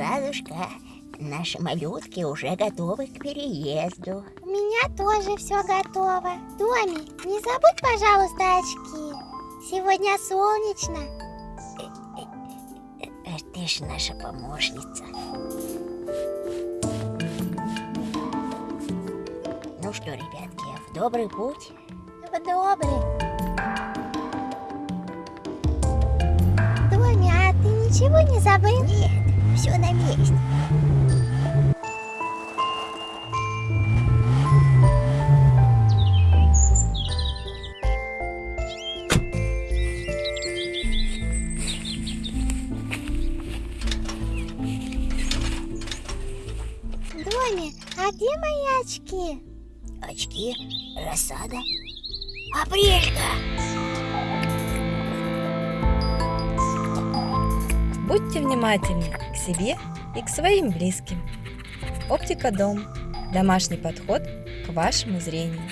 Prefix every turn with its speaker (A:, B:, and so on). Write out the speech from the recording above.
A: Ладушка, наши малютки уже готовы к переезду.
B: У меня тоже все готово. Томи, не забудь, пожалуйста, очки. Сегодня солнечно.
A: Э, Ты ж наша помощница. Ну что, ребятки, в добрый путь.
B: В добрый. Томи, а ты ничего не забыл?
A: Нет, все на месте.
B: Томи, а где мои очки?
A: Очки, рассада. Апрелька!
C: Будьте внимательны к себе и к своим близким. Оптика Дом. Домашний подход к вашему зрению.